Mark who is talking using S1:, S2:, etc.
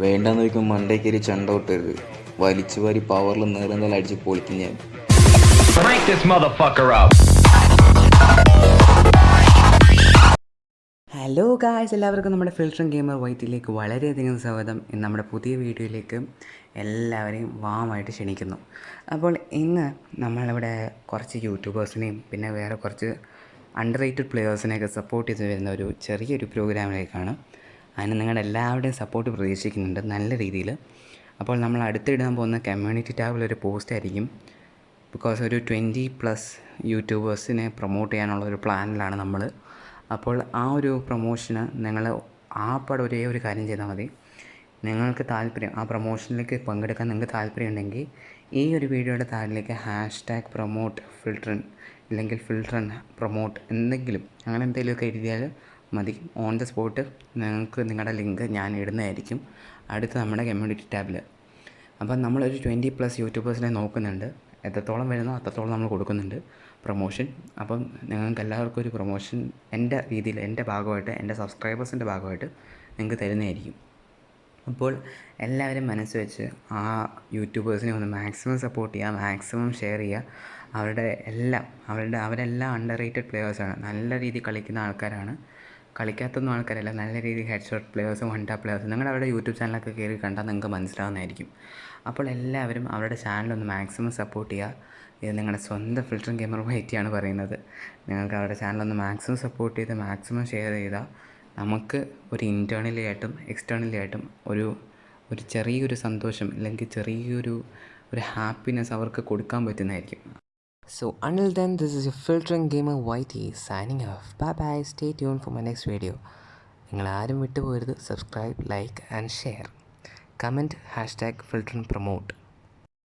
S1: വേണ്ടെന്ന് വയ്ക്കും മണ്ടേ കയറി ചണ്ട വിട്ടരുത് വലിച്ചു വാരി പവറിൽ നേറുന്നതിൽ അടിച്ച് പൊളിക്കും ഞാൻ.
S2: ഹലോ ഗായ്സ് എല്ലാവർക്കും നമ്മുടെ ഫിൽട്ടറും ഗെയിമർ വൈറ്റിലേക്ക് വളരെയധികം സ്വാഗതം. ഇന്ന് നമ്മുടെ പുതിയ വീഡിയോയിലേക്ക് എല്ലാവരെയും വാമായിട്ട് ക്ഷണിക്കുന്നു. അപ്പോൾ ഇന്ന് നമ്മളിവിടെ കുറച്ച് യൂട്യൂബേഴ്സിനെയും പിന്നെ വേറെ കുറച്ച് അണ്ടർ റേറ്റഡ് പ്ലെയേഴ്സിനെയൊക്കെ സപ്പോർട്ട് ചെയ്ത് വരുന്ന ഒരു ചെറിയൊരു പ്രോഗ്രാമിലേക്കാണ് അതിന് നിങ്ങളുടെ എല്ലാവരുടെയും സപ്പോർട്ട് പ്രതീക്ഷിക്കുന്നുണ്ട് നല്ല രീതിയിൽ. അപ്പോൾ നമ്മൾ അടുത്തിടാൻ പോകുന്ന കമ്മ്യൂണിറ്റി ടാബിലൊരു പോസ്റ്റ് ആയിരിക്കും. ബിക്കോസ് ഒരു ട്വന്റി പ്ലസ് യൂട്യൂബേഴ്സിനെ പ്രൊമോട്ട് ചെയ്യാനുള്ള ഒരു പ്ലാനിലാണ് നമ്മൾ. അപ്പോൾ ആ ഒരു പ്രൊമോഷന് നിങ്ങൾ ആ പടം ഒരേ ഒരു കാര്യം ചെയ്താൽ മതി. നിങ്ങൾക്ക് താല്പര്യം ആ പ്രൊമോഷനിലേക്ക് പങ്കെടുക്കാൻ നിങ്ങൾക്ക് താല്പര്യം ഉണ്ടെങ്കിൽ ഈ ഒരു വീഡിയോയുടെ താഴിലേക്ക് ഹാഷ് ടാഗ് പ്രൊമോട്ട് ഫിൽട്രൻ അല്ലെങ്കിൽ ഫിൽട്രൻ പ്രൊമോട്ട് എന്തെങ്കിലും അങ്ങനെ എന്തെങ്കിലുമൊക്കെ എഴുതിയാൽ മതി. ഓൺ ദ സ്പോട്ട് നിങ്ങൾക്ക് നിങ്ങളുടെ ലിങ്ക് ഞാൻ ഇടുന്നതായിരിക്കും. അടുത്ത നമ്മുടെ കമ്മ്യൂണിറ്റി ടാബിൽ അപ്പം നമ്മളൊരു ട്വന്റി പ്ലസ് യൂട്യൂബേഴ്സിനെ നോക്കുന്നുണ്ട്. എത്രത്തോളം വരുന്നോ അത്രത്തോളം നമ്മൾ കൊടുക്കുന്നുണ്ട്. പ്രൊമോഷൻ അപ്പം നിങ്ങൾക്ക് എല്ലാവർക്കും ഒരു പ്രൊമോഷൻ എന്റെ രീതിയിൽ എന്റെ ഭാഗമായിട്ട് എന്റെ സബ്സ്ക്രൈബേഴ്സിന്റെ ഭാഗമായിട്ട് നിങ്ങൾക്ക് തരുന്നതായിരിക്കും. അപ്പോൾ എല്ലാവരും മനസ്സ് വെച്ച് ആ യൂട്യൂബേഴ്സിനെ ഒന്ന് മാക്സിമം സപ്പോർട്ട് ചെയ്യുക മാക്സിമം ഷെയർ ചെയ്യുക. അവരുടെ എല്ലാം അവരുടെ അവരെല്ലാം അണ്ടർ റേറ്റഡ് പ്ലെയേഴ്സാണ് നല്ല രീതിയിൽ കളിക്കുന്ന ആൾക്കാരാണ്. കളിക്കാത്തൊന്നും ആൾക്കാരല്ല. നല്ല രീതിയിൽ ഹെഡ് ഷോട്ട് പ്ലെയേഴ്സും വൺ ടാപ്പ് പ്ലെയേഴ്സും നിങ്ങളുടെ അവരുടെ യൂട്യൂബ് ചാനലൊക്കെ കയറി കണ്ടാൽ നിങ്ങൾക്ക് മനസ്സിലാവുന്നതായിരിക്കും. അപ്പോൾ എല്ലാവരും അവരുടെ ചാനലൊന്ന് മാക്സിമം സപ്പോർട്ട് ചെയ്യുക. ഇത് നിങ്ങളുടെ സ്വന്തം ഫിൽറ്ററും ക്യാമറ വൈറ്റിയാണ് പറയുന്നത്. നിങ്ങൾക്ക് അവരുടെ ചാനലൊന്ന് മാക്സിമം സപ്പോർട്ട് ചെയ്ത് മാക്സിമം ഷെയർ ചെയ്താൽ നമുക്ക് ഒരു ഇന്റേർണലി ആയിട്ടും എക്സ്റ്റേർണലി ആയിട്ടും ഒരു ഒരു ചെറിയൊരു സന്തോഷം അല്ലെങ്കിൽ ചെറിയൊരു ഒരു ഹാപ്പിനെസ് അവർക്ക് കൊടുക്കാൻ പറ്റുന്നതായിരിക്കും. So until then, this is your filtering gamer YT signing off. Bye bye. Stay tuned for my next video. നിങ്ങൾ ആരും വിട്ടുപോകരുത് subscribe like and share comment hashtag filter promote